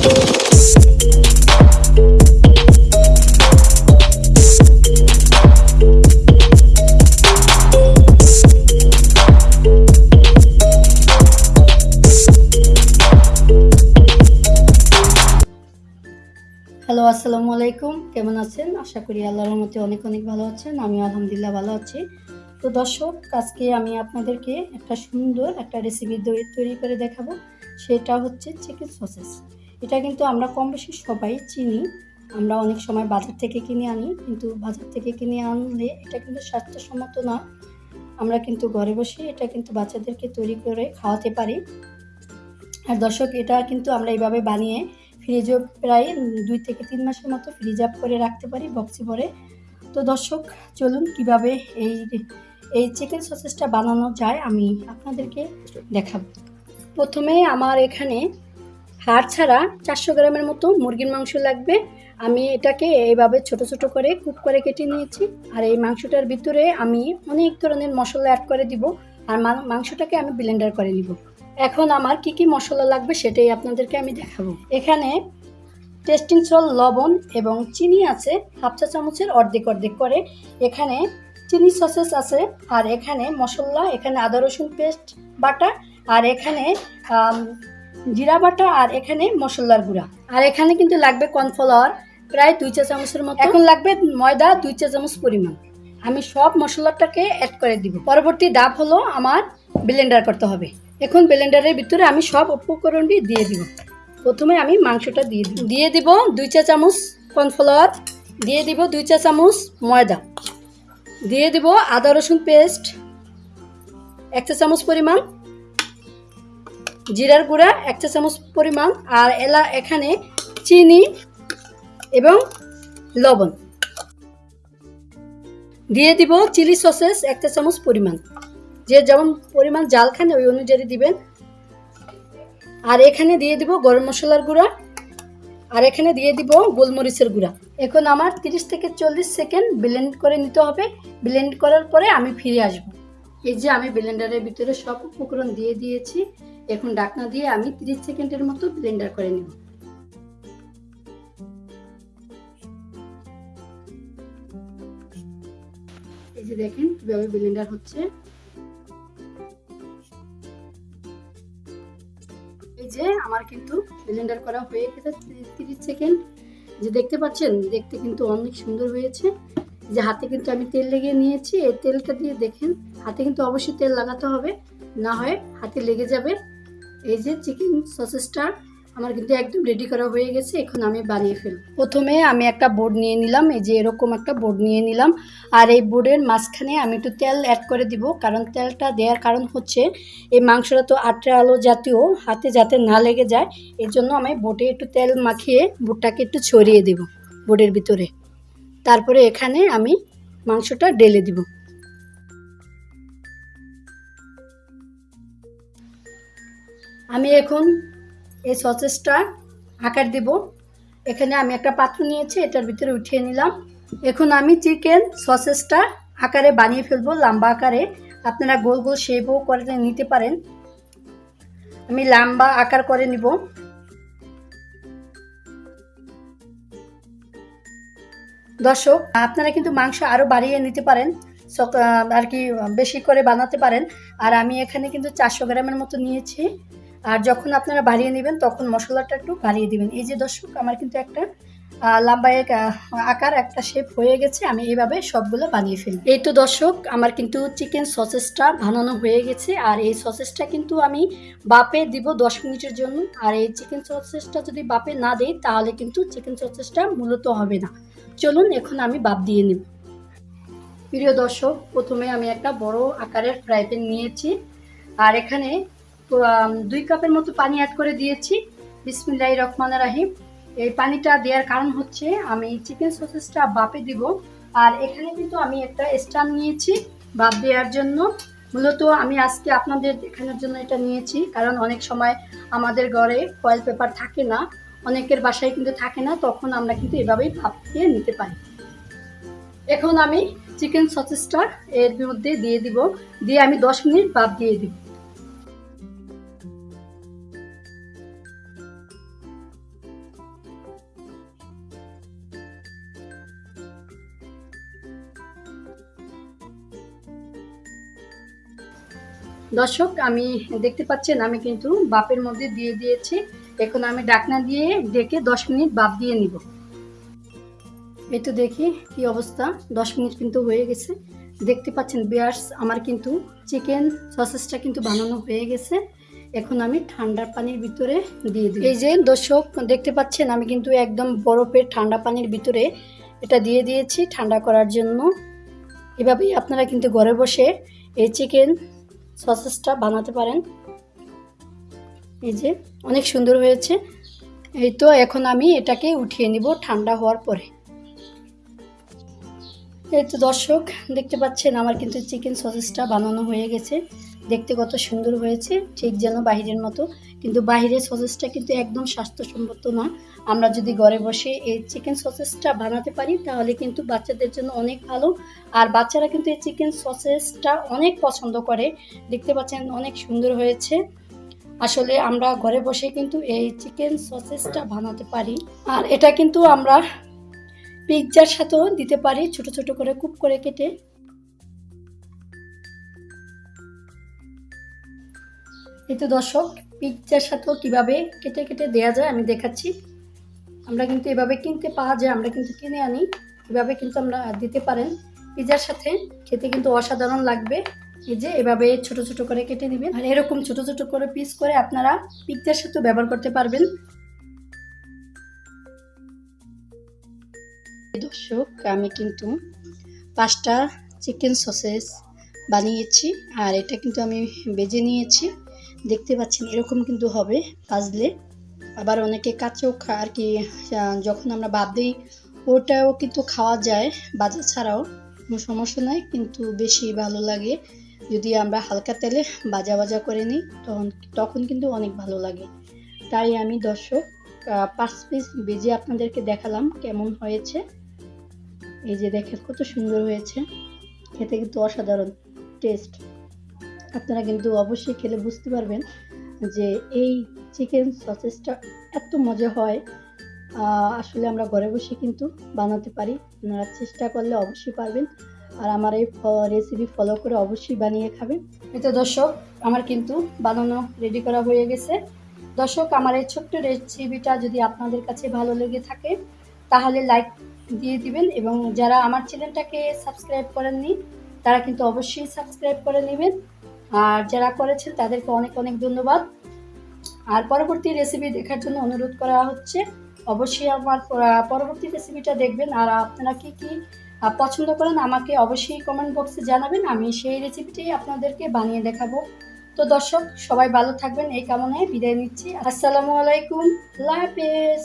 Hello আসসালামু আলাইকুম কেমন আছেন? আশা করি আল্লাহর রহমতে অনেক অনেক ভালো আছেন। আমি আলহামদুলিল্লাহ ভালো আছি। তো দর্শক, আজকে আমি আপনাদেরকে একটা সুন্দর একটা রেসিপি তৈরি করে দেখাবো। সেটা হচ্ছে চিকেন সসেস এটা কিন্তু আমরা কম বেশি সবাই চিনি। আমরা অনেক সময় বাজার থেকে কিনে আনি, কিন্তু বাজার থেকে কিনে আনলে এটা কিন্তু স্বাস্থ্যসম্মত না। আমরা কিন্তু ঘরে বসে এটা কিন্তু বাচ্চাদেরকে তৈরি করে খাওয়াতে পারি। আর দর্শক, এটা কিন্তু আমরা এইভাবে বানিয়ে ফ্রিজও প্রায় দুই থেকে তিন মাসের মতো ফ্রিজ আপ করে রাখতে পারি বক্সে ভরে। তো দর্শক, চলুন কীভাবে এই এই চিকেন সসেসটা বানানো যায় আমি আপনাদেরকে দেখাবো। প্রথমে আমার এখানে হাড় ছাড়া চারশো গ্রামের মতো মুরগির মাংস লাগবে। আমি এটাকে এইভাবে ছোট ছোট করে কুক করে কেটে নিয়েছি। আর এই মাংসটার ভিতরে আমি অনেক ধরনের মশলা অ্যাড করে দিব। আর মাংসটাকে আমি ব্লেন্ডার করে নিব। এখন আমার কি কি মশলা লাগবে সেটাই আপনাদেরকে আমি দেখাবো। এখানে টেস্টিং সল, লবণ এবং চিনি আছে। হাফ চা চামচের অর্ধেক অর্ধেক করে। এখানে চিনি সসেস আছে। আর এখানে মশলা, এখানে আদা রসুন পেস্ট বাটা। আর এখানে জিরা বাটা আর এখানে মশলার গুঁড়া। আর এখানে কিন্তু লাগবে কর্নফ্লাওয়ার প্রায় দুই চা চামচের মতো। এখন লাগবে ময়দা দুই চা চামচ পরিমাণ। আমি সব মশলাটাকে অ্যাড করে দিব। পরবর্তী ডাব হলো আমার ব্লেন্ডার করতে হবে। এখন ব্লেন্ডারের ভিতরে আমি সব উপকরণটি দিয়ে দিব। প্রথমে আমি মাংসটা দিয়ে দিব। দিয়ে দিব দুই চা চামচ কর্নফ্লাওয়ার দিয়ে দিব দুই চা চামচ ময়দা। দিয়ে দিব আদা রসুন পেস্ট এক চা চামচ পরিমাণ জিরার গুঁড়া, এক চা চামচ পরিমাণ, আর এলা এখানে চিনি এবং লবণ। দিয়ে দিব চিলি সসেস এক চা চামচ পরিমাণ। যে যেমন পরিমাণ জাল খান, ওই অনুযায়ী দিবেন। আর এখানে দিয়ে দিব গরম মশলার গুঁড়া, আর এখানে দিয়ে দিব গোলমরিচের গুঁড়া। এখন আমার 30 থেকে চল্লিশ সেকেন্ড ব্লেন্ড করে নিতে হবে। ব্লেন্ড করার পরে আমি ফিরে আসব। এই যে আমি ব্লেন্ডারের ভিতরে সব উপকরণ দিয়ে দিয়েছি। এখন ডাকনা দিয়ে আমি 30 সেকেন্ডের মতো ব্লেন্ডার করে নেব। এই যে দেখেন কীভাবে ব্লেন্ডার হচ্ছে। এই যে আমার কিন্তু ব্লেন্ডার করা হয়ে গেছে তিরিশ সেকেন্ড। যে দেখতে পাচ্ছেন, দেখতে কিন্তু অনেক সুন্দর হয়েছে। যে হাতে কিন্তু আমি তেল লেগে নিয়েছি, এই তেলটা দিয়ে দেখেন, হাতে কিন্তু অবশ্যই তেল লাগাতে হবে, না হয় হাতে লেগে যাবে। এই যে চিকেন সসেসটা আমার কিন্তু একদম রেডি করা হয়ে গেছে, এখন আমি বানিয়ে ফেলব। প্রথমে আমি একটা বোর্ড নিয়ে নিলাম, এই যে এরকম একটা বোর্ড নিয়ে নিলাম, আর এই বোর্ডের মাঝখানে আমি একটু তেল অ্যাড করে দিব, কারণ তেলটা দেওয়ার কারণ হচ্ছে, এই মাংসটা তো আটটা আলো জাতীয়, হাতে যাতে না লেগে যায়, এর জন্য আমি বোটে একটু তেল মাখিয়ে বোটটাকে একটু ছড়িয়ে দেব বোর্ডের ভিতরে। তারপরে এখানে আমি মাংসটা ডেলে দিব। আমি এখন এই সসেসটা আকার দেব। এখানে আমি একটা পাত্র নিয়েছি, এটার ভিতরে উঠিয়ে নিলাম। এখন আমি চিকেন সসেসটা আকারে বানিয়ে ফেলব, লম্বা আকারে। আপনারা গোল গোল শেপও করে নিতে পারেন। আমি লম্বা আকার করে নিব। দর্শক, আপনারা কিন্তু মাংস আরও বাড়িয়ে নিতে পারেন আর কি বেশি করে বানাতে পারেন। আর আমি এখানে কিন্তু চারশো গ্রামের মতো নিয়েছি। আর যখন আপনারা বাড়িয়ে নেবেন, তখন মশলাটা একটু বাড়িয়ে দিবেন। এই যে দর্শক, আমার কিন্তু একটা লম্বা আকার, একটা শেপ হয়ে গেছে, আমি এইভাবে সবগুলো বানিয়ে ফেলি এই তো দর্শক, আমার কিন্তু চিকেন সসেসটা বানানো হয়ে গেছে, আর এই সসেসটা কিন্তু আমি বাপে দিব দশ মিনিটের জন্য। আর এই চিকেন সসেসটা যদি বাপে না দেই তাহলে কিন্তু চিকেন সসেসটা মূলত হবে না। চলুন, এখন আমি বাপ দিয়ে নেব। প্রিয় দর্শক, প্রথমে আমি একটা বড় আকারের ফ্রাই প্যান নিয়েছি, আর এখানে দুই কাপের মতো পানি অ্যাড করে দিয়েছি। বিসমিল্লাহ রহমান রাহিম। এই পানিটা দেওয়ার কারণ হচ্ছে আমি চিকেন সসেসটা বাপে দিব। আর এখানে কিন্তু আমি একটা স্ট্যান্ড নিয়েছি বাপ দেওয়ার জন্য। মূলত আমি আজকে আপনাদের দেখানোর জন্য এটা নিয়েছি। কারণ অনেক সময় আমাদের ঘরে ফয়েল পেপার থাকে না, অনেকের বাসায় কিন্তু থাকে না, তখন আমরা কিন্তু এভাবেই ভাপ দিয়ে নিতে পারি। এখন আমি চিকেন সসেসটা এর মধ্যে দিয়ে দিব। দিয়ে আমি দশ মিনিট ভাপ দিয়ে দিব। দর্শক, আমি দেখতে পাচ্ছেন, আমি কিন্তু বাপের মধ্যে দিয়ে দিয়েছি। এখন আমি ডাকনা দিয়ে ডেকে দশ মিনিট বাপ দিয়ে নিব। এই তো দেখি কি অবস্থা। দশ মিনিট কিন্তু হয়ে গেছে। দেখতে পাচ্ছেন, বিয়ার্স, আমার কিন্তু চিকেন সসেসটা কিন্তু বানানো হয়ে গেছে। এখন আমি ঠান্ডা পানির ভিতরে দিয়ে দিই। এই যে দর্শক, দেখতে পাচ্ছেন, আমি কিন্তু একদম বরফের ঠান্ডা পানির ভিতরে এটা দিয়ে দিয়েছি ঠান্ডা করার জন্য। এভাবেই আপনারা কিন্তু ঘরে বসে এই চিকেন সসেসটা বানাতে পারেন। এই যে, অনেক সুন্দর হয়েছে। এই তো এখন আমি এটাকে উঠিয়ে নিব ঠান্ডা হওয়ার পরে। এই তো দর্শক, দেখতে পাচ্ছেন আমার কিন্তু চিকেন সসেসটা বানানো হয়ে গেছে। দেখতে কত সুন্দর হয়েছে, ঠিক যেন বাহিরের মতো। কিন্তু বাহিরের সসেসটা কিন্তু একদম স্বাস্থ্যসম্মত না আমরা যদি ঘরে বসে এই চিকেন সসেসটা বানাতে পারি, তাহলে কিন্তু বাচ্চাদের জন্য অনেক ভালো। আর বাচ্চারা কিন্তু এই চিকেন সসেসটা অনেক পছন্দ করে। দেখতে পাচ্ছেন অনেক সুন্দর হয়েছে। আসলে আমরা ঘরে বসে কিন্তু এই চিকেন সসেসটা বানাতে পারি। আর এটা কিন্তু আমরা পিৎজার সাথেও দিতে পারি, ছোট ছোট করে, কুপ করে কেটে। এই দর্শক, পিৎজার সাথেও কীভাবে কেটে কেটে দেয়া যায় আমি দেখাচ্ছি। আমরা কিন্তু এভাবে কিনতে পাওয়া যায়, আমরা কিন্তু কিনে আনি। এভাবে কিন্তু আমরা দিতে পারেন। পিৎজার সাথে খেতে কিন্তু অসাধারণ লাগবে। এই যে এভাবে ছোট ছোট করে কেটে দিবেন। আর এরকম ছোট ছোট করে পিস করে আপনারা পিৎজার সাথে ব্যবহার করতে পারবেন। দর্শক, আমি কিন্তু পাঁচটা চিকেন সসেস বানিয়েছি। আর এটা কিন্তু আমি বেজে নিয়েছি। দেখতে পাচ্ছেন, এরকম কিন্তু হবে ভাজলে আবার অনেকে কাঁচেও খা, আর কি যখন আমরা বাদ দিই, ওটাও কিন্তু খাওয়া যায় বাজা ছাড়াও। কোনো সমস্যা নাই, কিন্তু বেশি ভালো লাগে। যদি আমরা হালকা তেলে বাজা বাজা করে নিই, তখন তখন কিন্তু অনেক ভালো লাগে। তাই আমি দর্শক পাঁচ পিস বেজে আপনাদেরকে দেখালাম কেমন হয়েছে। এই যে দেখেন, কত সুন্দর হয়েছে। খেতে কিন্তু অসাধারণ টেস্ট। আপনারা কিন্তু অবশ্যই খেলে বুঝতে পারবেন যে এই চিকেন সসেসটা এত মজা হয়। আসলে আমরা ঘরে বসে কিন্তু বানাতে পারি। আপনারা চেষ্টা করলে অবশ্যই পারবেন। আর আমার এই রেসিপি ফলো করে অবশ্যই বানিয়ে খাবেন। এই তো দর্শক, আমার কিন্তু বানানো রেডি করা হয়ে গেছে। দর্শক, আমার এই ছোট্ট রেসিপিটা যদি আপনাদের কাছে ভালো লেগে থাকে, তাহলে লাইক দিয়ে দিবেন এবং যারা আমার চ্যানেলটাকে সাবস্ক্রাইব করেননি, তারা কিন্তু অবশ্যই সাবস্ক্রাইব করে নেবেন। আর যারা করেছেন তাদেরকে অনেক অনেক ধন্যবাদ। আর পরবর্তী রেসিপি দেখার জন্য অনুরোধ করা হচ্ছে, অবশ্যই আমার পরবর্তী রেসিপিটা দেখবেন। আর আপনারা কি কি পছন্দ করেন আমাকে অবশ্যই কমেন্ট বক্সে জানাবেন, আমি সেই রেসিপিটাই আপনাদেরকে বানিয়ে দেখাবো। তো দর্শক, সবাই ভালো থাকবেন, এই কামনায় বিদায় নিচ্ছি। আসসালামু আলাইকুম, আল্লাহ হাফেজ।